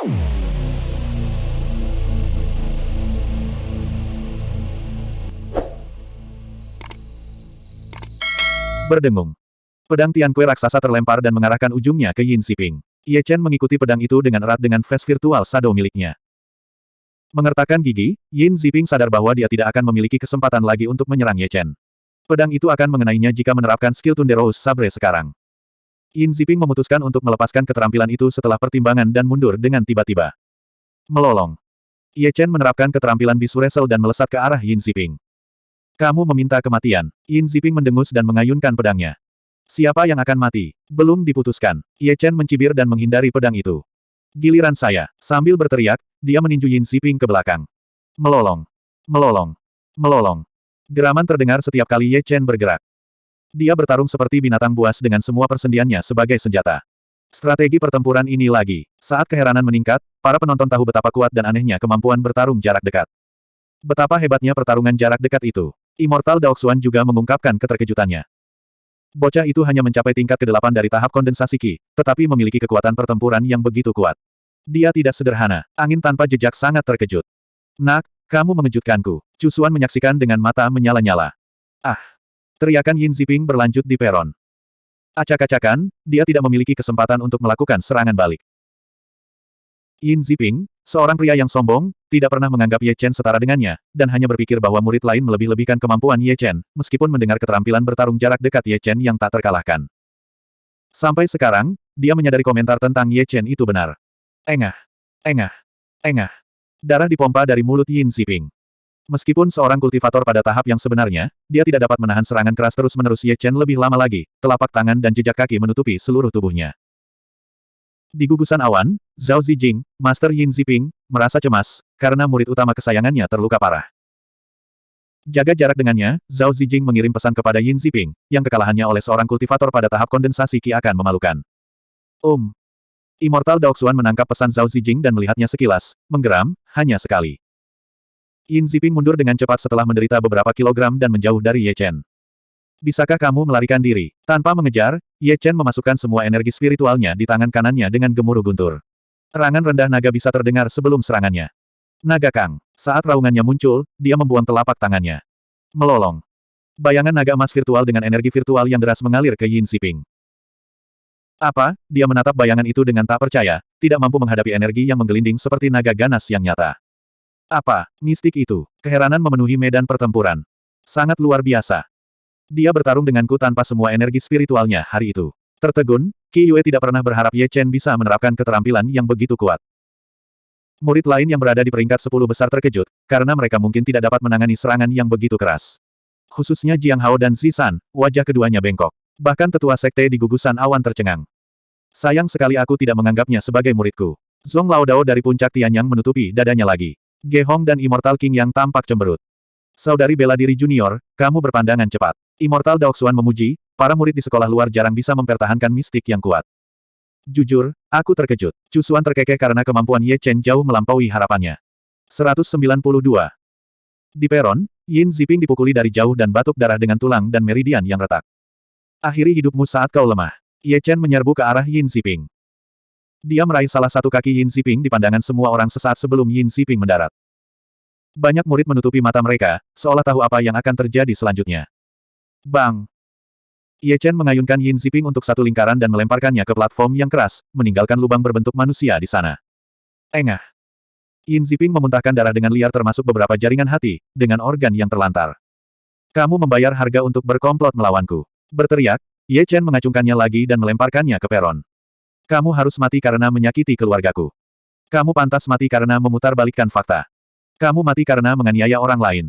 Berdengung. Pedang Tiankui raksasa terlempar dan mengarahkan ujungnya ke Yin Xiping. Ye Chen mengikuti pedang itu dengan erat dengan face virtual shadow miliknya. Mengertakkan gigi, Yin Xiping sadar bahwa dia tidak akan memiliki kesempatan lagi untuk menyerang Ye Chen. Pedang itu akan mengenainya jika menerapkan skill Tunde Rose Sabre sekarang. Yin Xiping memutuskan untuk melepaskan keterampilan itu setelah pertimbangan dan mundur dengan tiba-tiba. Melolong. Ye Chen menerapkan keterampilan bisu wrestle dan melesat ke arah Yin Xiping. Kamu meminta kematian. Yin Xiping mendengus dan mengayunkan pedangnya. Siapa yang akan mati? Belum diputuskan. Ye Chen mencibir dan menghindari pedang itu. Giliran saya. Sambil berteriak, dia meninju Yin Xiping ke belakang. Melolong. Melolong. Melolong. Geraman terdengar setiap kali Ye Chen bergerak. Dia bertarung seperti binatang buas dengan semua persendiannya sebagai senjata. Strategi pertempuran ini lagi. Saat keheranan meningkat, para penonton tahu betapa kuat dan anehnya kemampuan bertarung jarak dekat. Betapa hebatnya pertarungan jarak dekat itu. Immortal Daoxuan juga mengungkapkan keterkejutannya. Bocah itu hanya mencapai tingkat ke-8 dari tahap kondensasi Qi, tetapi memiliki kekuatan pertempuran yang begitu kuat. Dia tidak sederhana, angin tanpa jejak sangat terkejut. Nak, kamu mengejutkanku. Cusuan menyaksikan dengan mata menyala-nyala. Ah! Teriakan Yin Ziping berlanjut di peron. Acak-acakan, dia tidak memiliki kesempatan untuk melakukan serangan balik. Yin Ziping, seorang pria yang sombong, tidak pernah menganggap Ye Chen setara dengannya, dan hanya berpikir bahwa murid lain melebih-lebihkan kemampuan Ye Chen, meskipun mendengar keterampilan bertarung jarak dekat Ye Chen yang tak terkalahkan. Sampai sekarang, dia menyadari komentar tentang Ye Chen itu benar. Engah. Engah. Engah. Darah dipompa dari mulut Yin Ziping. Meskipun seorang kultivator pada tahap yang sebenarnya, dia tidak dapat menahan serangan keras terus-menerus Ye Chen lebih lama lagi, telapak tangan dan jejak kaki menutupi seluruh tubuhnya. Di gugusan awan, Zhao Zijing, Master Yin Ziping, merasa cemas, karena murid utama kesayangannya terluka parah. Jaga jarak dengannya, Zhao Zijing mengirim pesan kepada Yin Ziping, yang kekalahannya oleh seorang kultivator pada tahap kondensasi Qi akan memalukan. Um. Immortal Daoxuan menangkap pesan Zhao Zijing dan melihatnya sekilas, menggeram, hanya sekali. Yin Ziping mundur dengan cepat setelah menderita beberapa kilogram dan menjauh dari Ye Chen. Bisakah kamu melarikan diri? Tanpa mengejar, Ye Chen memasukkan semua energi spiritualnya di tangan kanannya dengan gemuruh guntur. Rangan rendah naga bisa terdengar sebelum serangannya. Naga Kang. Saat raungannya muncul, dia membuang telapak tangannya. Melolong. Bayangan naga emas virtual dengan energi virtual yang deras mengalir ke Yin Xiping. Apa? Dia menatap bayangan itu dengan tak percaya, tidak mampu menghadapi energi yang menggelinding seperti naga ganas yang nyata. Apa? Mistik itu. Keheranan memenuhi medan pertempuran. Sangat luar biasa. Dia bertarung denganku tanpa semua energi spiritualnya hari itu. Tertegun, Qi Yue tidak pernah berharap Ye Chen bisa menerapkan keterampilan yang begitu kuat. Murid lain yang berada di peringkat 10 besar terkejut, karena mereka mungkin tidak dapat menangani serangan yang begitu keras. Khususnya Jiang Hao dan Zisan, wajah keduanya bengkok. Bahkan tetua sekte di gugusan awan tercengang. Sayang sekali aku tidak menganggapnya sebagai muridku. Zong Laodao dari puncak Tianyang menutupi dadanya lagi. Ge Hong dan Immortal King yang tampak cemberut. Saudari bela diri junior, kamu berpandangan cepat. Immortal Daoxuan memuji, para murid di sekolah luar jarang bisa mempertahankan mistik yang kuat. Jujur, aku terkejut. Cusuan terkekeh karena kemampuan Ye Chen jauh melampaui harapannya. 192. Di peron, Yin Ziping dipukuli dari jauh dan batuk darah dengan tulang dan meridian yang retak. Akhiri hidupmu saat kau lemah. Ye Chen menyerbu ke arah Yin Ziping. Dia meraih salah satu kaki Yin Ziping di pandangan semua orang sesaat sebelum Yin Ziping mendarat. Banyak murid menutupi mata mereka, seolah tahu apa yang akan terjadi selanjutnya. Bang! Ye Chen mengayunkan Yin Ziping untuk satu lingkaran dan melemparkannya ke platform yang keras, meninggalkan lubang berbentuk manusia di sana. Engah! Yin Ziping memuntahkan darah dengan liar termasuk beberapa jaringan hati, dengan organ yang terlantar. Kamu membayar harga untuk berkomplot melawanku. Berteriak, Ye Chen mengacungkannya lagi dan melemparkannya ke peron. Kamu harus mati karena menyakiti keluargaku. Kamu pantas mati karena memutarbalikkan fakta. Kamu mati karena menganiaya orang lain.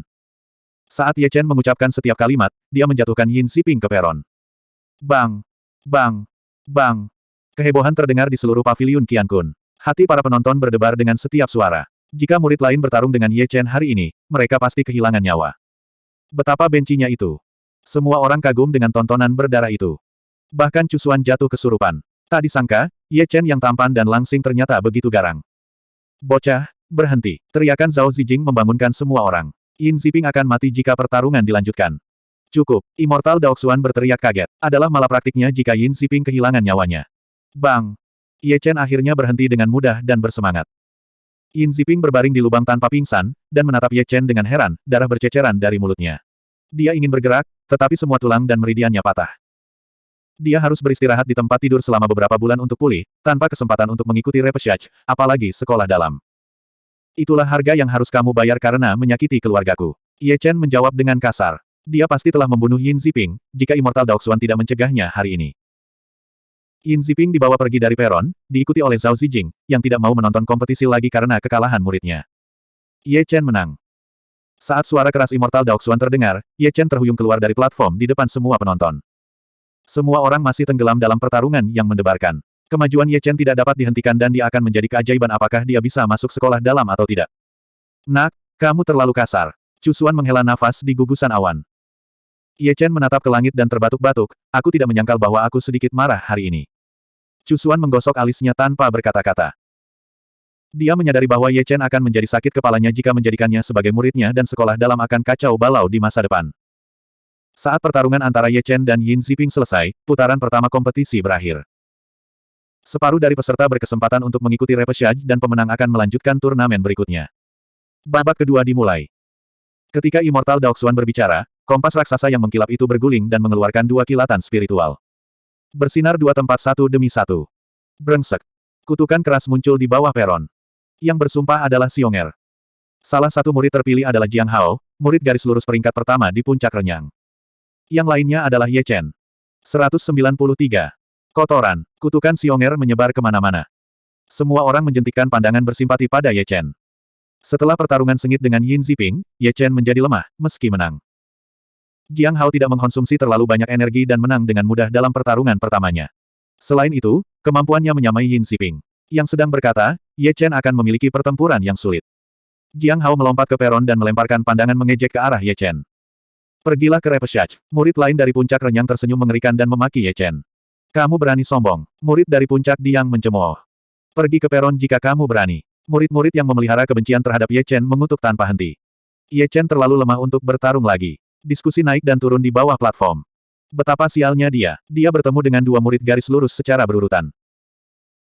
Saat Ye Chen mengucapkan setiap kalimat, dia menjatuhkan Yin Xiping ke peron. Bang! Bang! Bang! Kehebohan terdengar di seluruh paviliun Qian Kun. Hati para penonton berdebar dengan setiap suara. Jika murid lain bertarung dengan Ye Chen hari ini, mereka pasti kehilangan nyawa. Betapa bencinya itu. Semua orang kagum dengan tontonan berdarah itu. Bahkan Cusuan jatuh kesurupan. Tak disangka, Ye Chen yang tampan dan langsing ternyata begitu garang. Bocah, berhenti. Teriakan Zhao Zijing membangunkan semua orang. Yin Ziping akan mati jika pertarungan dilanjutkan. Cukup, Immortal Daoxuan berteriak kaget. Adalah malapraktiknya jika Yin Ziping kehilangan nyawanya. Bang! Ye Chen akhirnya berhenti dengan mudah dan bersemangat. Yin Ziping berbaring di lubang tanpa pingsan, dan menatap Ye Chen dengan heran, darah berceceran dari mulutnya. Dia ingin bergerak, tetapi semua tulang dan meridiannya patah. Dia harus beristirahat di tempat tidur selama beberapa bulan untuk pulih, tanpa kesempatan untuk mengikuti repechage, apalagi sekolah dalam. Itulah harga yang harus kamu bayar karena menyakiti keluargaku. Ye Chen menjawab dengan kasar. Dia pasti telah membunuh Yin Ziping, jika Immortal Daoxuan tidak mencegahnya hari ini. Yin Ziping dibawa pergi dari peron, diikuti oleh Zhao Zijing, yang tidak mau menonton kompetisi lagi karena kekalahan muridnya. Ye Chen menang. Saat suara keras Immortal Daoxuan terdengar, Ye Chen terhuyung keluar dari platform di depan semua penonton. Semua orang masih tenggelam dalam pertarungan yang mendebarkan. Kemajuan Ye Chen tidak dapat dihentikan dan dia akan menjadi keajaiban apakah dia bisa masuk sekolah dalam atau tidak. Nak, kamu terlalu kasar. Cusuan menghela nafas di gugusan awan. Ye Chen menatap ke langit dan terbatuk-batuk, aku tidak menyangkal bahwa aku sedikit marah hari ini. Cusuan menggosok alisnya tanpa berkata-kata. Dia menyadari bahwa Ye Chen akan menjadi sakit kepalanya jika menjadikannya sebagai muridnya dan sekolah dalam akan kacau balau di masa depan. Saat pertarungan antara Ye Chen dan Yin Ziping selesai, putaran pertama kompetisi berakhir. Separuh dari peserta berkesempatan untuk mengikuti repechage dan pemenang akan melanjutkan turnamen berikutnya. Babak kedua dimulai. Ketika Immortal Daoxuan berbicara, kompas raksasa yang mengkilap itu berguling dan mengeluarkan dua kilatan spiritual. Bersinar dua tempat satu demi satu. Brengsek. Kutukan keras muncul di bawah peron. Yang bersumpah adalah Xionger. Salah satu murid terpilih adalah Jiang Hao, murid garis lurus peringkat pertama di puncak renyang. Yang lainnya adalah Ye Chen. 193. Kotoran, kutukan Xionger menyebar ke mana-mana. Semua orang menjentikkan pandangan bersimpati pada Ye Chen. Setelah pertarungan sengit dengan Yin Ziping, Ye Chen menjadi lemah, meski menang. Jiang Hao tidak mengkonsumsi terlalu banyak energi dan menang dengan mudah dalam pertarungan pertamanya. Selain itu, kemampuannya menyamai Yin Ziping. Yang sedang berkata, Ye Chen akan memiliki pertempuran yang sulit. Jiang Hao melompat ke peron dan melemparkan pandangan mengejek ke arah Ye Chen. Pergilah ke Repeshach. Murid lain dari puncak renyang tersenyum mengerikan dan memaki Ye Chen. Kamu berani sombong. Murid dari puncak Diang mencemooh. Pergi ke peron jika kamu berani. Murid-murid yang memelihara kebencian terhadap Ye Chen mengutuk tanpa henti. Ye Chen terlalu lemah untuk bertarung lagi. Diskusi naik dan turun di bawah platform. Betapa sialnya dia. Dia bertemu dengan dua murid garis lurus secara berurutan.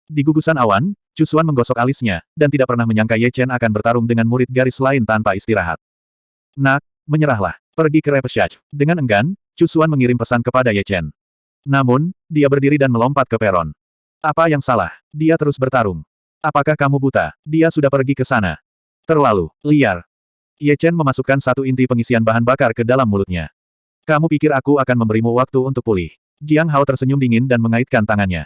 Di gugusan awan, Cusuan menggosok alisnya, dan tidak pernah menyangka Ye Chen akan bertarung dengan murid garis lain tanpa istirahat. Nak, menyerahlah. Pergi ke Repeshach. Dengan enggan, Cusuan mengirim pesan kepada Ye Chen. Namun, dia berdiri dan melompat ke peron. Apa yang salah? Dia terus bertarung. Apakah kamu buta? Dia sudah pergi ke sana. Terlalu liar. Ye Chen memasukkan satu inti pengisian bahan bakar ke dalam mulutnya. Kamu pikir aku akan memberimu waktu untuk pulih? Jiang Hao tersenyum dingin dan mengaitkan tangannya.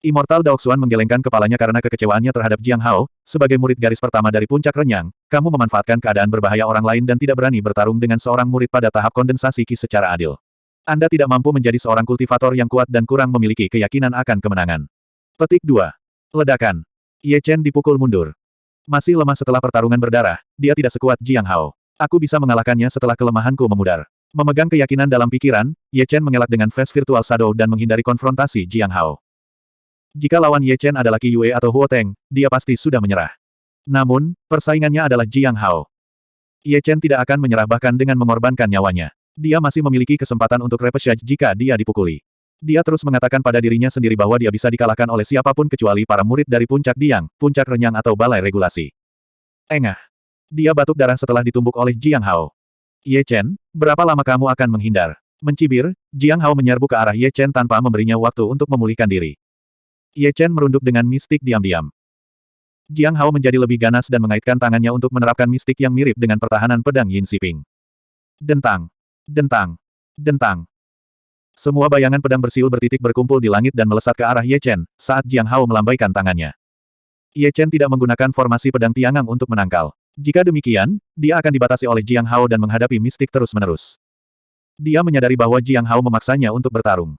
Immortal Daoxuan menggelengkan kepalanya karena kekecewaannya terhadap Jiang Hao, sebagai murid garis pertama dari puncak renyang, kamu memanfaatkan keadaan berbahaya orang lain dan tidak berani bertarung dengan seorang murid pada tahap kondensasi ki secara adil. Anda tidak mampu menjadi seorang kultivator yang kuat dan kurang memiliki keyakinan akan kemenangan. Petik 2. Ledakan. Ye Chen dipukul mundur. Masih lemah setelah pertarungan berdarah, dia tidak sekuat Jiang Hao. Aku bisa mengalahkannya setelah kelemahanku memudar. Memegang keyakinan dalam pikiran, Ye Chen mengelak dengan face virtual shadow dan menghindari konfrontasi Jiang Hao. Jika lawan Ye Chen adalah Qi Yue atau Huo Teng, dia pasti sudah menyerah. Namun, persaingannya adalah Jiang Hao. Ye Chen tidak akan menyerah bahkan dengan mengorbankan nyawanya. Dia masih memiliki kesempatan untuk repechage jika dia dipukuli. Dia terus mengatakan pada dirinya sendiri bahwa dia bisa dikalahkan oleh siapa pun kecuali para murid dari puncak Diang, puncak renyang atau balai regulasi. Engah. Dia batuk darah setelah ditumbuk oleh Jiang Hao. Ye Chen, berapa lama kamu akan menghindar? Mencibir, Jiang Hao menyerbu ke arah Ye Chen tanpa memberinya waktu untuk memulihkan diri. Ye Chen merunduk dengan mistik diam-diam. Jiang Hao menjadi lebih ganas dan mengaitkan tangannya untuk menerapkan mistik yang mirip dengan pertahanan pedang Yin Xiping. Dentang. Dentang. Dentang. Semua bayangan pedang bersiul bertitik berkumpul di langit dan melesat ke arah Ye Chen, saat Jiang Hao melambaikan tangannya. Ye Chen tidak menggunakan formasi pedang tiangang untuk menangkal. Jika demikian, dia akan dibatasi oleh Jiang Hao dan menghadapi mistik terus-menerus. Dia menyadari bahwa Jiang Hao memaksanya untuk bertarung.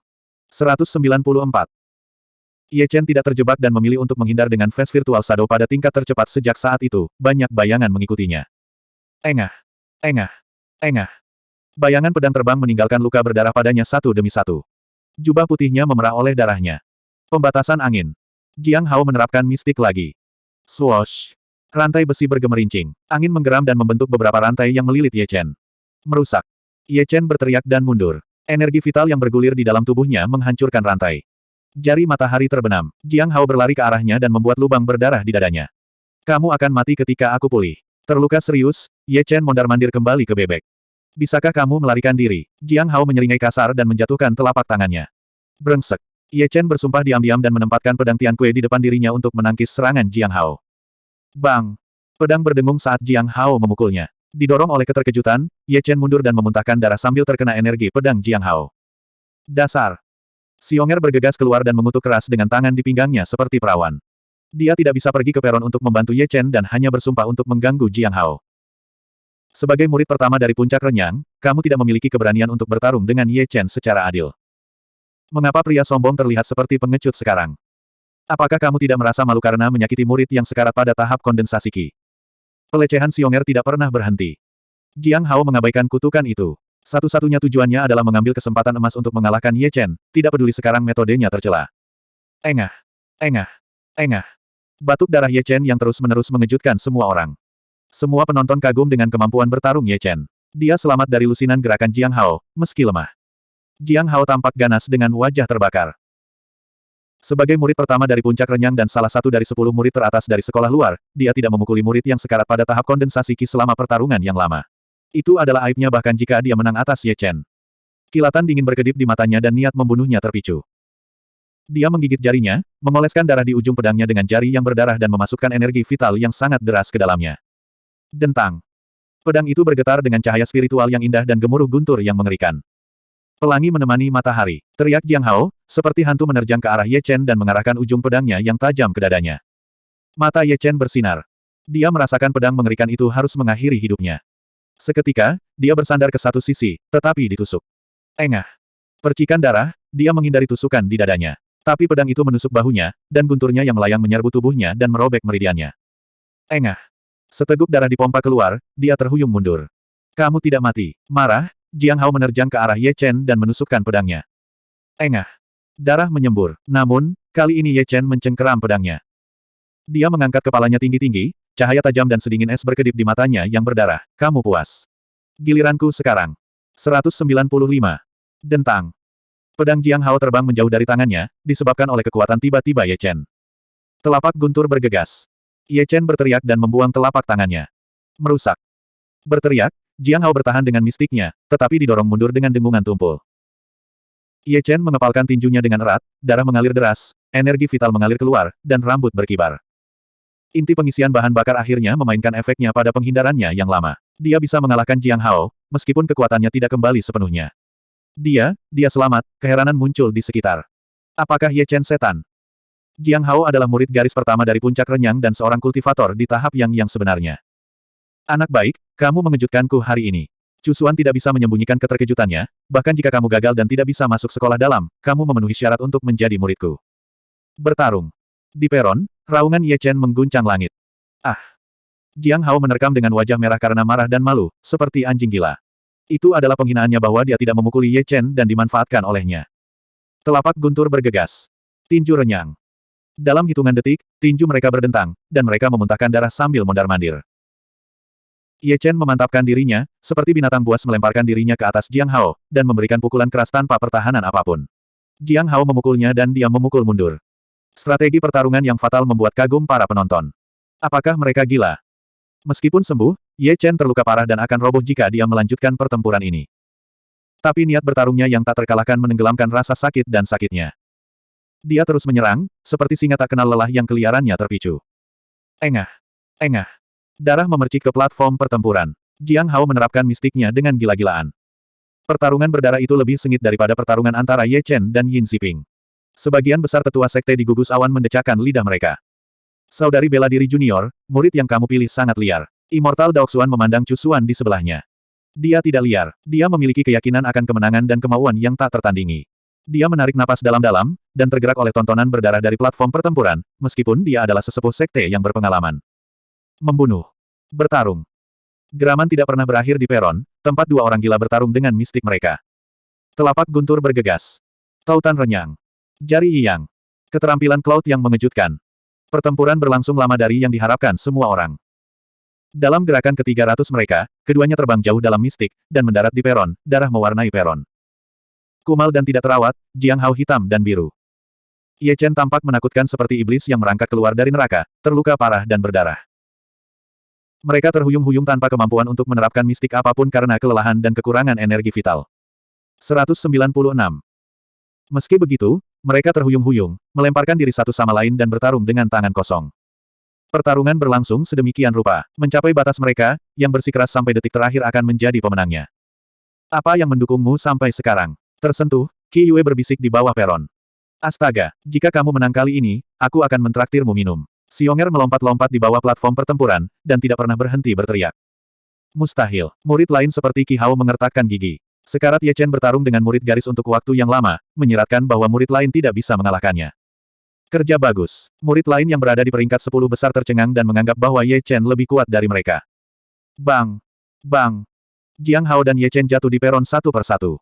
194. Ye Chen tidak terjebak dan memilih untuk menghindar dengan face virtual shadow pada tingkat tercepat sejak saat itu, banyak bayangan mengikutinya. Engah. Engah. Engah. Bayangan pedang terbang meninggalkan luka berdarah padanya satu demi satu. Jubah putihnya memerah oleh darahnya. Pembatasan angin. Jiang Hao menerapkan mistik lagi. Swoosh. Rantai besi bergemerincing. Angin menggeram dan membentuk beberapa rantai yang melilit Ye Chen. Merusak. Ye Chen berteriak dan mundur. Energi vital yang bergulir di dalam tubuhnya menghancurkan rantai. Jari matahari terbenam. Jiang Hao berlari ke arahnya dan membuat lubang berdarah di dadanya. Kamu akan mati ketika aku pulih. Terluka serius, Ye Chen mondar-mandir kembali ke bebek. Bisakah kamu melarikan diri? Jiang Hao menyeringai kasar dan menjatuhkan telapak tangannya. Brengsek. Ye Chen bersumpah diam-diam dan menempatkan pedang Tian Kue di depan dirinya untuk menangkis serangan Jiang Hao. Bang! Pedang berdengung saat Jiang Hao memukulnya. Didorong oleh keterkejutan, Ye Chen mundur dan memuntahkan darah sambil terkena energi pedang Jiang Hao. Dasar! Xionger bergegas keluar dan mengutuk keras dengan tangan di pinggangnya seperti perawan. Dia tidak bisa pergi ke peron untuk membantu Ye Chen dan hanya bersumpah untuk mengganggu Jiang Hao. Sebagai murid pertama dari puncak renyang, kamu tidak memiliki keberanian untuk bertarung dengan Ye Chen secara adil. Mengapa pria sombong terlihat seperti pengecut sekarang? Apakah kamu tidak merasa malu karena menyakiti murid yang sekarat pada tahap kondensasi Qi? Pelecehan Xionger tidak pernah berhenti. Jiang Hao mengabaikan kutukan itu. Satu-satunya tujuannya adalah mengambil kesempatan emas untuk mengalahkan Ye Chen, tidak peduli sekarang metodenya tercela. Engah. Engah. Engah. Batuk darah Ye Chen yang terus-menerus mengejutkan semua orang. Semua penonton kagum dengan kemampuan bertarung Ye Chen. Dia selamat dari lusinan gerakan Jiang Hao, meski lemah. Jiang Hao tampak ganas dengan wajah terbakar. Sebagai murid pertama dari puncak renyang dan salah satu dari sepuluh murid teratas dari sekolah luar, dia tidak memukuli murid yang sekarat pada tahap kondensasi Qi selama pertarungan yang lama. Itu adalah aibnya bahkan jika dia menang atas Ye Chen. Kilatan dingin berkedip di matanya dan niat membunuhnya terpicu. Dia menggigit jarinya, mengoleskan darah di ujung pedangnya dengan jari yang berdarah dan memasukkan energi vital yang sangat deras ke dalamnya. Dentang. Pedang itu bergetar dengan cahaya spiritual yang indah dan gemuruh guntur yang mengerikan. Pelangi menemani matahari. Teriak Jiang Hao, seperti hantu menerjang ke arah Ye Chen dan mengarahkan ujung pedangnya yang tajam ke dadanya. Mata Ye Chen bersinar. Dia merasakan pedang mengerikan itu harus mengakhiri hidupnya. Seketika, dia bersandar ke satu sisi, tetapi ditusuk. Engah. Percikan darah, dia menghindari tusukan di dadanya. Tapi pedang itu menusuk bahunya, dan gunturnya yang melayang menyerbu tubuhnya dan merobek meridiannya. Engah. Seteguk darah dipompa keluar, dia terhuyung mundur. Kamu tidak mati. Marah, Jiang Hao menerjang ke arah Ye Chen dan menusukkan pedangnya. Engah. Darah menyembur. Namun, kali ini Ye Chen mencengkeram pedangnya. Dia mengangkat kepalanya tinggi-tinggi, Cahaya tajam dan sedingin es berkedip di matanya yang berdarah. Kamu puas. Giliranku sekarang. 195. Dentang. Pedang Jiang Hao terbang menjauh dari tangannya, disebabkan oleh kekuatan tiba-tiba Ye Chen. Telapak guntur bergegas. Ye Chen berteriak dan membuang telapak tangannya. Merusak. Berteriak, Jiang Hao bertahan dengan mistiknya, tetapi didorong mundur dengan dengungan tumpul. Ye Chen mengepalkan tinjunya dengan erat, darah mengalir deras, energi vital mengalir keluar, dan rambut berkibar. Inti pengisian bahan bakar akhirnya memainkan efeknya pada penghindarannya yang lama. Dia bisa mengalahkan Jiang Hao, meskipun kekuatannya tidak kembali sepenuhnya. Dia, dia selamat, keheranan muncul di sekitar. Apakah Ye Chen setan? Jiang Hao adalah murid garis pertama dari puncak renyang dan seorang kultivator di tahap yang yang sebenarnya. Anak baik, kamu mengejutkanku hari ini. Cusuan tidak bisa menyembunyikan keterkejutannya, bahkan jika kamu gagal dan tidak bisa masuk sekolah dalam, kamu memenuhi syarat untuk menjadi muridku. Bertarung. Di peron, raungan Ye Chen mengguncang langit. Ah! Jiang Hao menerkam dengan wajah merah karena marah dan malu, seperti anjing gila. Itu adalah penghinaannya bahwa dia tidak memukuli Ye Chen dan dimanfaatkan olehnya. Telapak guntur bergegas. Tinju renyang. Dalam hitungan detik, tinju mereka berdentang, dan mereka memuntahkan darah sambil mondar-mandir. Ye Chen memantapkan dirinya, seperti binatang buas melemparkan dirinya ke atas Jiang Hao, dan memberikan pukulan keras tanpa pertahanan apa pun. Jiang Hao memukulnya dan dia memukul mundur. Strategi pertarungan yang fatal membuat kagum para penonton. Apakah mereka gila? Meskipun sembuh, Ye Chen terluka parah dan akan roboh jika dia melanjutkan pertempuran ini. Tapi niat bertarungnya yang tak terkalahkan menenggelamkan rasa sakit dan sakitnya. Dia terus menyerang, seperti singa tak kenal lelah yang keliarannya terpicu. Engah. Engah. Darah memercik ke platform pertempuran. Jiang Hao menerapkan mistiknya dengan gila-gilaan. Pertarungan berdarah itu lebih sengit daripada pertarungan antara Ye Chen dan Yin Xiping. Sebagian besar tetua sekte di gugus awan mendecakkan lidah mereka. Saudari bela diri junior, murid yang kamu pilih sangat liar. Immortal Daoxuan memandang Cusuan di sebelahnya. Dia tidak liar, dia memiliki keyakinan akan kemenangan dan kemauan yang tak tertandingi. Dia menarik napas dalam-dalam, dan tergerak oleh tontonan berdarah dari platform pertempuran, meskipun dia adalah sesepuh sekte yang berpengalaman. Membunuh. Bertarung. Geraman tidak pernah berakhir di peron, tempat dua orang gila bertarung dengan mistik mereka. Telapak guntur bergegas. Tautan renyang. Jari Yang. Keterampilan Cloud yang mengejutkan. Pertempuran berlangsung lama dari yang diharapkan semua orang. Dalam gerakan ke-300 mereka, keduanya terbang jauh dalam mistik, dan mendarat di peron, darah mewarnai peron. Kumal dan tidak terawat, Jiang Hao hitam dan biru. Ye Chen tampak menakutkan seperti iblis yang merangkak keluar dari neraka, terluka parah dan berdarah. Mereka terhuyung-huyung tanpa kemampuan untuk menerapkan mistik apa pun karena kelelahan dan kekurangan energi vital. 196. Meski begitu, mereka terhuyung-huyung, melemparkan diri satu sama lain dan bertarung dengan tangan kosong. Pertarungan berlangsung sedemikian rupa, mencapai batas mereka, yang bersikeras sampai detik terakhir akan menjadi pemenangnya. Apa yang mendukungmu sampai sekarang? Tersentuh, Qi Yue berbisik di bawah peron. Astaga, jika kamu menang kali ini, aku akan mentraktirmu minum. Xionger melompat-lompat di bawah platform pertempuran, dan tidak pernah berhenti berteriak. Mustahil. Murid lain seperti Qi Hao mengertakkan gigi. Sekarat Ye Chen bertarung dengan murid garis untuk waktu yang lama, menyiratkan bahwa murid lain tidak bisa mengalahkannya. Kerja bagus. Murid lain yang berada di peringkat 10 besar tercengang dan menganggap bahwa Ye Chen lebih kuat dari mereka. Bang! Bang! Jiang Hao dan Ye Chen jatuh di peron satu persatu.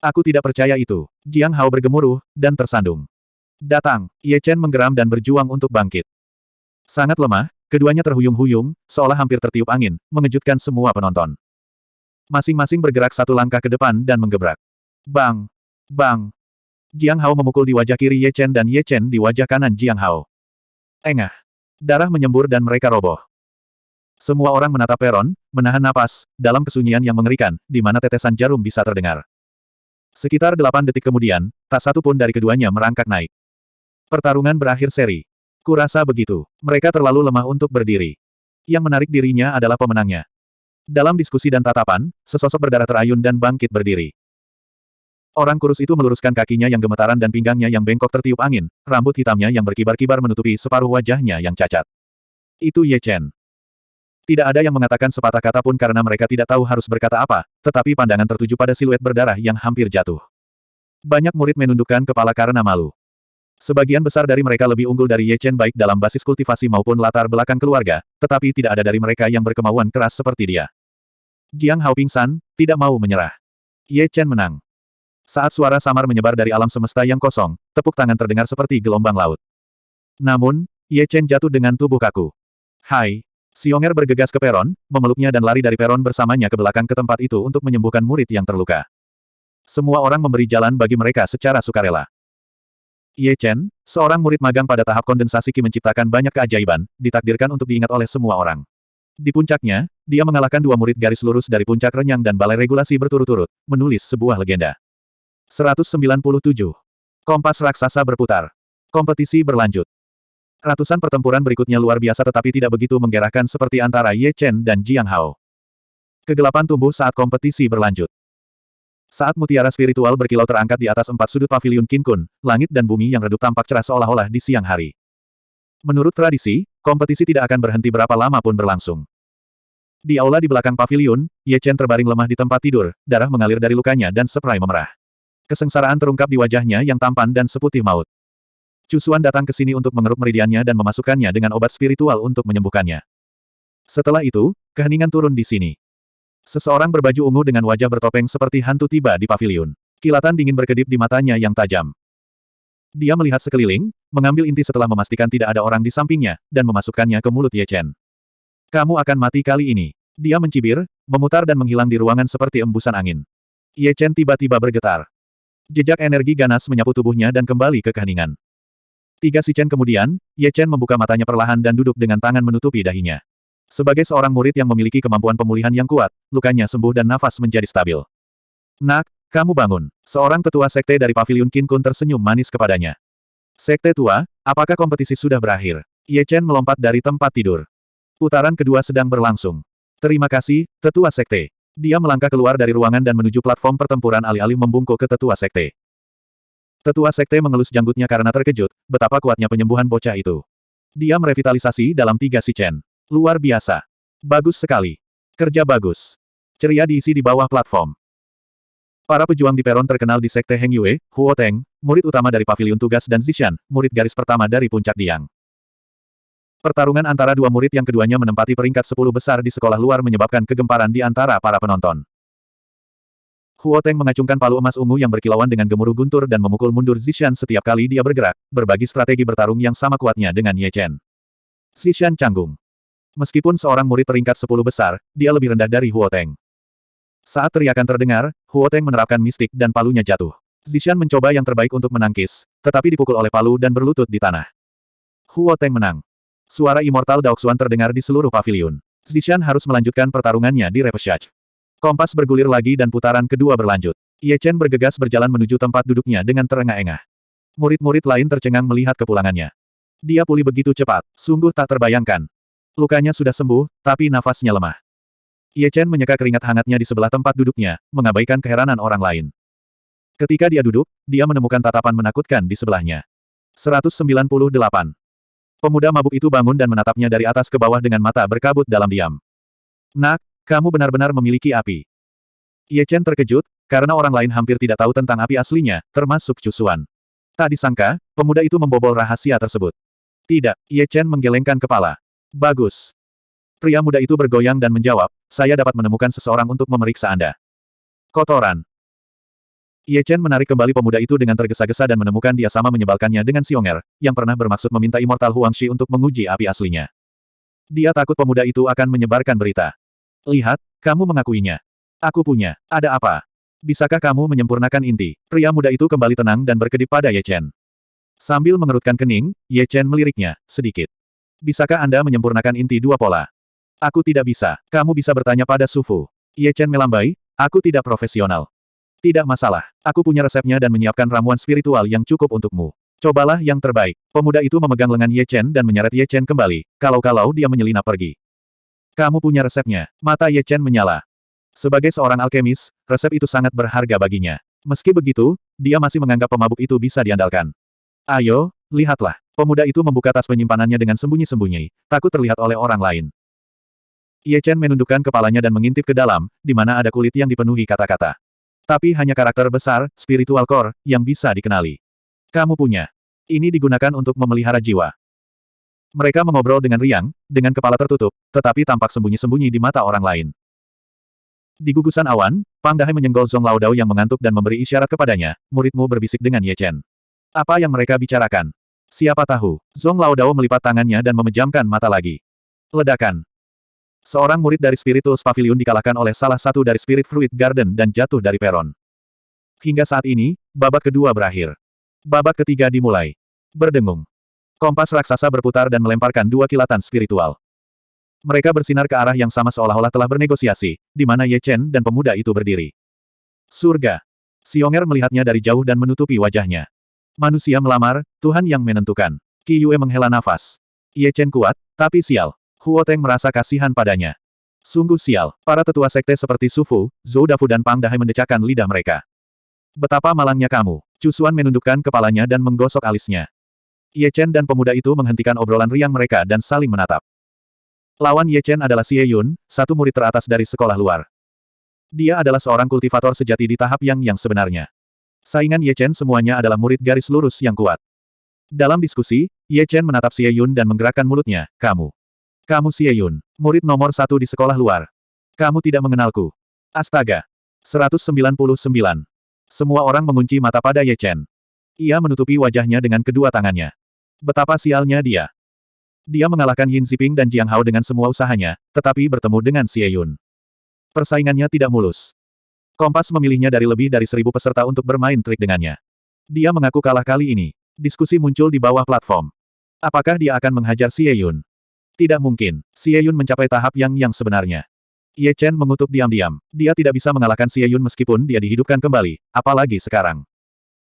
Aku tidak percaya itu. Jiang Hao bergemuruh, dan tersandung. Datang, Ye Chen menggeram dan berjuang untuk bangkit. Sangat lemah, keduanya terhuyung-huyung, seolah hampir tertiup angin, mengejutkan semua penonton. Masing-masing bergerak satu langkah ke depan dan menggebrak. Bang! Bang! Jiang Hao memukul di wajah kiri Ye Chen dan Ye Chen di wajah kanan Jiang Hao. Engah! Darah menyembur dan mereka roboh. Semua orang menatap peron, menahan napas, dalam kesunyian yang mengerikan, di mana tetesan jarum bisa terdengar. Sekitar delapan detik kemudian, tak satu pun dari keduanya merangkak naik. Pertarungan berakhir seri. Kurasa begitu. Mereka terlalu lemah untuk berdiri. Yang menarik dirinya adalah pemenangnya. Dalam diskusi dan tatapan, sesosok berdarah terayun dan bangkit berdiri. Orang kurus itu meluruskan kakinya yang gemetaran dan pinggangnya yang bengkok tertiup angin, rambut hitamnya yang berkibar-kibar menutupi separuh wajahnya yang cacat. Itu Ye Chen. Tidak ada yang mengatakan sepatah kata pun karena mereka tidak tahu harus berkata apa, tetapi pandangan tertuju pada siluet berdarah yang hampir jatuh. Banyak murid menundukkan kepala karena malu. Sebagian besar dari mereka lebih unggul dari Ye Chen baik dalam basis kultivasi maupun latar belakang keluarga, tetapi tidak ada dari mereka yang berkemauan keras seperti dia. Jiang Hao pingsan, tidak mau menyerah. Ye Chen menang. Saat suara samar menyebar dari alam semesta yang kosong, tepuk tangan terdengar seperti gelombang laut. Namun, Ye Chen jatuh dengan tubuh kaku. Hai, Xionger bergegas ke peron, memeluknya dan lari dari peron bersamanya ke belakang ke tempat itu untuk menyembuhkan murid yang terluka. Semua orang memberi jalan bagi mereka secara sukarela. Ye Chen, seorang murid magang pada tahap kondensasi Qi menciptakan banyak keajaiban, ditakdirkan untuk diingat oleh semua orang. Di puncaknya, dia mengalahkan dua murid garis lurus dari puncak renyang dan balai regulasi berturut-turut, menulis sebuah legenda. 197. Kompas raksasa berputar. Kompetisi berlanjut. Ratusan pertempuran berikutnya luar biasa tetapi tidak begitu menggerakkan seperti antara Ye Chen dan Jiang Hao. Kegelapan tumbuh saat kompetisi berlanjut. Saat mutiara spiritual berkilau terangkat di atas empat sudut pavilion Qin Kun, langit dan bumi yang redup tampak cerah seolah-olah di siang hari. Menurut tradisi, kompetisi tidak akan berhenti berapa lama pun berlangsung. Di aula di belakang pavilion, Ye Chen terbaring lemah di tempat tidur, darah mengalir dari lukanya dan seprai memerah. Kesengsaraan terungkap di wajahnya yang tampan dan seputih maut. Cusuan datang ke sini untuk mengeruk meridiannya dan memasukkannya dengan obat spiritual untuk menyembuhkannya. Setelah itu, keheningan turun di sini. Seseorang berbaju ungu dengan wajah bertopeng seperti hantu tiba di pavilion. Kilatan dingin berkedip di matanya yang tajam. Dia melihat sekeliling, mengambil inti setelah memastikan tidak ada orang di sampingnya, dan memasukkannya ke mulut Ye Chen. Kamu akan mati kali ini. Dia mencibir, memutar dan menghilang di ruangan seperti embusan angin. Ye Chen tiba-tiba bergetar. Jejak energi ganas menyapu tubuhnya dan kembali ke keheningan. Tiga si Chen kemudian, Ye Chen membuka matanya perlahan dan duduk dengan tangan menutupi dahinya. Sebagai seorang murid yang memiliki kemampuan pemulihan yang kuat, lukanya sembuh dan nafas menjadi stabil. Nak, kamu bangun. Seorang tetua sekte dari pavilion Qin Kun tersenyum manis kepadanya. Sekte tua, apakah kompetisi sudah berakhir? Ye Chen melompat dari tempat tidur. Putaran kedua sedang berlangsung. Terima kasih, tetua sekte. Dia melangkah keluar dari ruangan dan menuju platform pertempuran alih-alih membungkuk ke tetua sekte. Tetua sekte mengelus janggutnya karena terkejut, betapa kuatnya penyembuhan bocah itu. Dia merevitalisasi dalam tiga si Chen. Luar biasa. Bagus sekali. Kerja bagus. Ceria diisi di bawah platform. Para pejuang di peron terkenal di sekte Heng Yue, Huo Teng, murid utama dari pavilion tugas dan Zishan, murid garis pertama dari puncak Diang. Pertarungan antara dua murid yang keduanya menempati peringkat sepuluh besar di sekolah luar menyebabkan kegemparan di antara para penonton. Huo Teng mengacungkan palu emas ungu yang berkilauan dengan gemuruh guntur dan memukul mundur Zishan setiap kali dia bergerak, berbagi strategi bertarung yang sama kuatnya dengan Ye Chen. Zishan canggung. Meskipun seorang murid peringkat sepuluh besar, dia lebih rendah dari Huo Teng. Saat teriakan terdengar, Huo Teng menerapkan mistik dan palunya jatuh. Zishan mencoba yang terbaik untuk menangkis, tetapi dipukul oleh palu dan berlutut di tanah. Huo Teng menang. Suara immortal Daoxuan terdengar di seluruh pavilion. Zishan harus melanjutkan pertarungannya di repechage. Kompas bergulir lagi dan putaran kedua berlanjut. Ye Chen bergegas berjalan menuju tempat duduknya dengan terengah-engah. Murid-murid lain tercengang melihat kepulangannya. Dia pulih begitu cepat, sungguh tak terbayangkan. Lukanya sudah sembuh, tapi nafasnya lemah. Ye Chen menyeka keringat hangatnya di sebelah tempat duduknya, mengabaikan keheranan orang lain. Ketika dia duduk, dia menemukan tatapan menakutkan di sebelahnya. 198. Pemuda mabuk itu bangun dan menatapnya dari atas ke bawah dengan mata berkabut dalam diam. Nak, kamu benar-benar memiliki api. Ye Chen terkejut, karena orang lain hampir tidak tahu tentang api aslinya, termasuk Cusuan. Tak disangka, pemuda itu membobol rahasia tersebut. Tidak, Ye Chen menggelengkan kepala. Bagus. Pria muda itu bergoyang dan menjawab, saya dapat menemukan seseorang untuk memeriksa Anda. Kotoran. Ye Chen menarik kembali pemuda itu dengan tergesa-gesa dan menemukan dia sama menyebalkannya dengan Xionger, yang pernah bermaksud meminta Immortal Huangshi untuk menguji api aslinya. Dia takut pemuda itu akan menyebarkan berita. Lihat, kamu mengakuinya. Aku punya. Ada apa? Bisakah kamu menyempurnakan inti? Pria muda itu kembali tenang dan berkedip pada Ye Chen. Sambil mengerutkan kening, Ye Chen meliriknya, sedikit. Bisakah Anda menyempurnakan inti dua pola? Aku tidak bisa. Kamu bisa bertanya pada Sufu. Ye Chen melambai, aku tidak profesional. Tidak masalah. Aku punya resepnya dan menyiapkan ramuan spiritual yang cukup untukmu. Cobalah yang terbaik. Pemuda itu memegang lengan Ye Chen dan menyeret Ye Chen kembali, kalau-kalau dia menyelinap pergi. Kamu punya resepnya. Mata Ye Chen menyala. Sebagai seorang alkemis, resep itu sangat berharga baginya. Meski begitu, dia masih menganggap pemabuk itu bisa diandalkan. Ayo, lihatlah. Pemuda itu membuka tas penyimpanannya dengan sembunyi-sembunyi, takut terlihat oleh orang lain. Ye Chen menundukkan kepalanya dan mengintip ke dalam, di mana ada kulit yang dipenuhi kata-kata. Tapi hanya karakter besar, spiritual core, yang bisa dikenali. Kamu punya. Ini digunakan untuk memelihara jiwa. Mereka mengobrol dengan riang, dengan kepala tertutup, tetapi tampak sembunyi-sembunyi di mata orang lain. Di gugusan awan, Pang Dahai menyenggol Zong Laodao yang mengantuk dan memberi isyarat kepadanya, muridmu berbisik dengan Ye Chen. Apa yang mereka bicarakan? Siapa tahu, Zong Laodao melipat tangannya dan memejamkan mata lagi. Ledakan. Seorang murid dari Spirituals Pavilion dikalahkan oleh salah satu dari Spirit Fruit Garden dan jatuh dari peron. Hingga saat ini, babak kedua berakhir. Babak ketiga dimulai. Berdengung. Kompas raksasa berputar dan melemparkan dua kilatan spiritual. Mereka bersinar ke arah yang sama seolah-olah telah bernegosiasi, di mana Ye Chen dan pemuda itu berdiri. Surga. Xionger melihatnya dari jauh dan menutupi wajahnya. Manusia melamar, Tuhan yang menentukan. Qi Yue menghela nafas. Ye Chen kuat, tapi sial. Huo Teng merasa kasihan padanya. Sungguh sial, para tetua sekte seperti Sufu, Zhou Dafu dan Pang Dahai mendecakkan lidah mereka. Betapa malangnya kamu. Cusuan menundukkan kepalanya dan menggosok alisnya. Ye Chen dan pemuda itu menghentikan obrolan riang mereka dan saling menatap. Lawan Ye Chen adalah Xie Yun, satu murid teratas dari sekolah luar. Dia adalah seorang kultivator sejati di tahap yang yang sebenarnya. Saingan Ye Chen semuanya adalah murid garis lurus yang kuat. Dalam diskusi, Ye Chen menatap Xie Yun dan menggerakkan mulutnya, kamu. Kamu Xie Yun, murid nomor satu di sekolah luar. Kamu tidak mengenalku. Astaga. 199. Semua orang mengunci mata pada Ye Chen. Ia menutupi wajahnya dengan kedua tangannya. Betapa sialnya dia. Dia mengalahkan Yin Ziping dan Jiang Hao dengan semua usahanya, tetapi bertemu dengan Xie Yun. Persaingannya tidak mulus. Kompas memilihnya dari lebih dari seribu peserta untuk bermain trik dengannya. Dia mengaku kalah kali ini. Diskusi muncul di bawah platform. Apakah dia akan menghajar Xie Yun? Tidak mungkin. Xie Yun mencapai tahap yang yang sebenarnya. Ye Chen mengutuk diam-diam. Dia tidak bisa mengalahkan Xie Yun meskipun dia dihidupkan kembali, apalagi sekarang.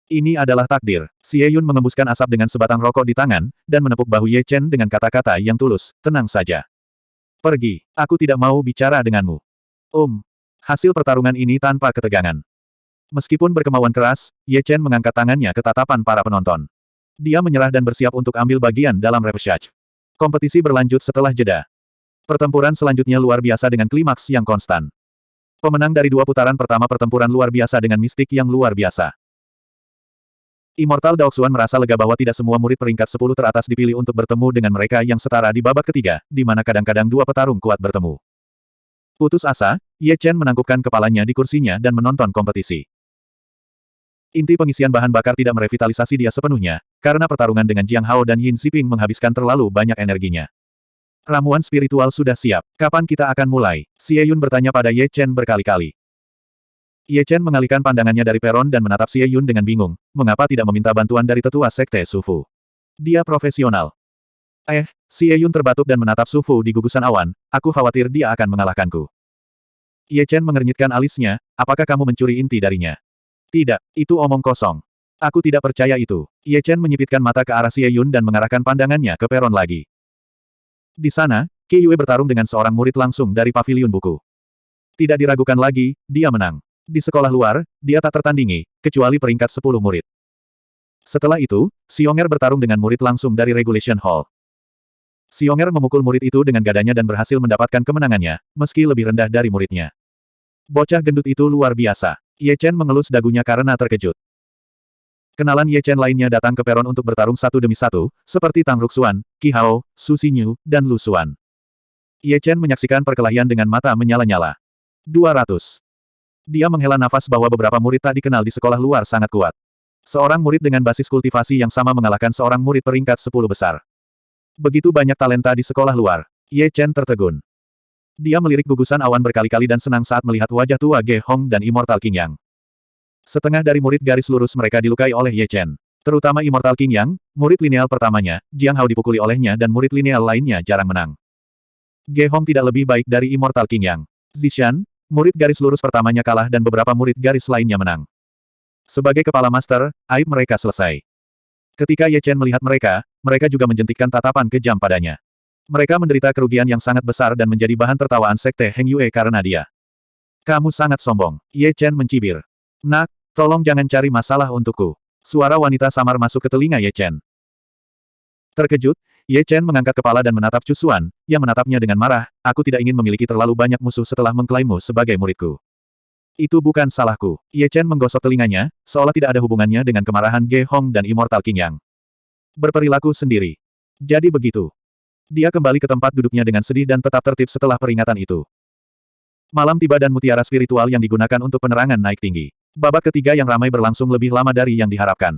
Ini adalah takdir. Xie Yun mengembuskan asap dengan sebatang rokok di tangan, dan menepuk bahu Ye Chen dengan kata-kata yang tulus, tenang saja. Pergi, aku tidak mau bicara denganmu. Um. Hasil pertarungan ini tanpa ketegangan. Meskipun berkemauan keras, Ye Chen mengangkat tangannya ke tatapan para penonton. Dia menyerah dan bersiap untuk ambil bagian dalam repechage. Kompetisi berlanjut setelah jeda. Pertempuran selanjutnya luar biasa dengan klimaks yang konstan. Pemenang dari dua putaran pertama pertempuran luar biasa dengan mistik yang luar biasa. Immortal Daoxuan merasa lega bahwa tidak semua murid peringkat 10 teratas dipilih untuk bertemu dengan mereka yang setara di babak ketiga, di mana kadang-kadang dua petarung kuat bertemu. Putus asa, Ye Chen menangkupkan kepalanya di kursinya dan menonton kompetisi. Inti pengisian bahan bakar tidak merevitalisasi dia sepenuhnya, karena pertarungan dengan Jiang Hao dan Yin Xiping menghabiskan terlalu banyak energinya. Ramuan spiritual sudah siap. Kapan kita akan mulai? Xie Yun bertanya pada Ye Chen berkali-kali. Ye Chen mengalihkan pandangannya dari peron dan menatap Xie Yun dengan bingung, mengapa tidak meminta bantuan dari tetua sekte Sufu. Dia profesional. Eh, Xie Yun terbatuk dan menatap Sufu di gugusan awan, aku khawatir dia akan mengalahkanku. Ye Chen mengernyitkan alisnya, apakah kamu mencuri inti darinya? Tidak, itu omong kosong. Aku tidak percaya itu. Ye Chen menyipitkan mata ke arah Xie Yun dan mengarahkan pandangannya ke peron lagi. Di sana, Qi Yue bertarung dengan seorang murid langsung dari pavilion buku. Tidak diragukan lagi, dia menang. Di sekolah luar, dia tak tertandingi, kecuali peringkat 10 murid. Setelah itu, Xionger bertarung dengan murid langsung dari Regulation Hall. Xionger memukul murid itu dengan gadanya dan berhasil mendapatkan kemenangannya, meski lebih rendah dari muridnya. Bocah gendut itu luar biasa. Ye Chen mengelus dagunya karena terkejut. Kenalan Ye Chen lainnya datang ke peron untuk bertarung satu demi satu, seperti Tang Ruxuan, Qi Hao, Su Xinyu, dan Lu Xuan. Ye Chen menyaksikan perkelahian dengan mata menyala-nyala. 200. Dia menghela nafas bahwa beberapa murid tak dikenal di sekolah luar sangat kuat. Seorang murid dengan basis kultivasi yang sama mengalahkan seorang murid peringkat 10 besar. Begitu banyak talenta di sekolah luar. Ye Chen tertegun. Dia melirik gugusan awan berkali-kali dan senang saat melihat wajah tua Ge Hong dan Immortal King Yang. Setengah dari murid garis lurus mereka dilukai oleh Ye Chen. Terutama Immortal King Yang, murid lineal pertamanya, Jiang Hao dipukuli olehnya dan murid lineal lainnya jarang menang. Ge Hong tidak lebih baik dari Immortal King Yang. Zishan, murid garis lurus pertamanya kalah dan beberapa murid garis lainnya menang. Sebagai kepala master, aib mereka selesai. Ketika Ye Chen melihat mereka, mereka juga menjentikkan tatapan kejam padanya. Mereka menderita kerugian yang sangat besar dan menjadi bahan tertawaan sekte Heng Yue karena dia. Kamu sangat sombong. Ye Chen mencibir. Nak, tolong jangan cari masalah untukku. Suara wanita samar masuk ke telinga Ye Chen. Terkejut, Ye Chen mengangkat kepala dan menatap Cusuan, yang menatapnya dengan marah, aku tidak ingin memiliki terlalu banyak musuh setelah mengklaimmu sebagai muridku. Itu bukan salahku. Ye Chen menggosok telinganya, seolah tidak ada hubungannya dengan kemarahan Ge Hong dan Immortal King Yang. Berperilaku sendiri. Jadi begitu. Dia kembali ke tempat duduknya dengan sedih dan tetap tertib setelah peringatan itu. Malam tiba dan mutiara spiritual yang digunakan untuk penerangan naik tinggi. Babak ketiga yang ramai berlangsung lebih lama dari yang diharapkan.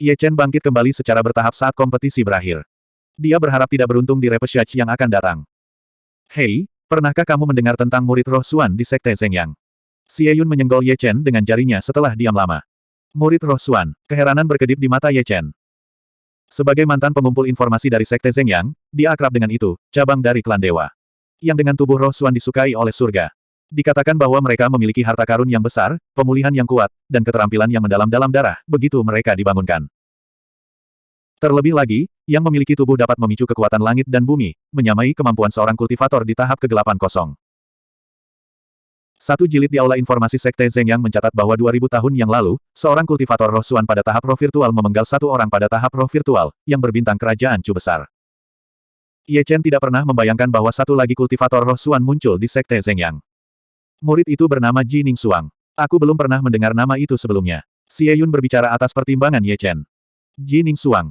Ye Chen bangkit kembali secara bertahap saat kompetisi berakhir. Dia berharap tidak beruntung di repesage yang akan datang. Hei, pernahkah kamu mendengar tentang murid roh Suan di Sekte Zhengyang? Xie Yun menyenggol Ye Chen dengan jarinya setelah diam lama. Murid roh Suan, keheranan berkedip di mata Ye Chen. Sebagai mantan pengumpul informasi dari Sekte Zhengyang, dia akrab dengan itu, cabang dari klan dewa. Yang dengan tubuh roh Suan disukai oleh surga. Dikatakan bahwa mereka memiliki harta karun yang besar, pemulihan yang kuat, dan keterampilan yang mendalam dalam darah, begitu mereka dibangunkan. Terlebih lagi, yang memiliki tubuh dapat memicu kekuatan langit dan bumi, menyamai kemampuan seorang kultivator di tahap kegelapan kosong. Satu jilid di Aula Informasi Sekte Zeng yang mencatat bahwa 2000 tahun yang lalu, seorang kultivator roh Suan pada tahap roh virtual memenggal satu orang pada tahap roh virtual, yang berbintang kerajaan Chu besar. Ye Chen tidak pernah membayangkan bahwa satu lagi kultivator roh Suan muncul di Sekte Zeng Yang. Murid itu bernama Ji Ning Suang. Aku belum pernah mendengar nama itu sebelumnya. Xie Yun berbicara atas pertimbangan Ye Chen. Ji Ning Suang.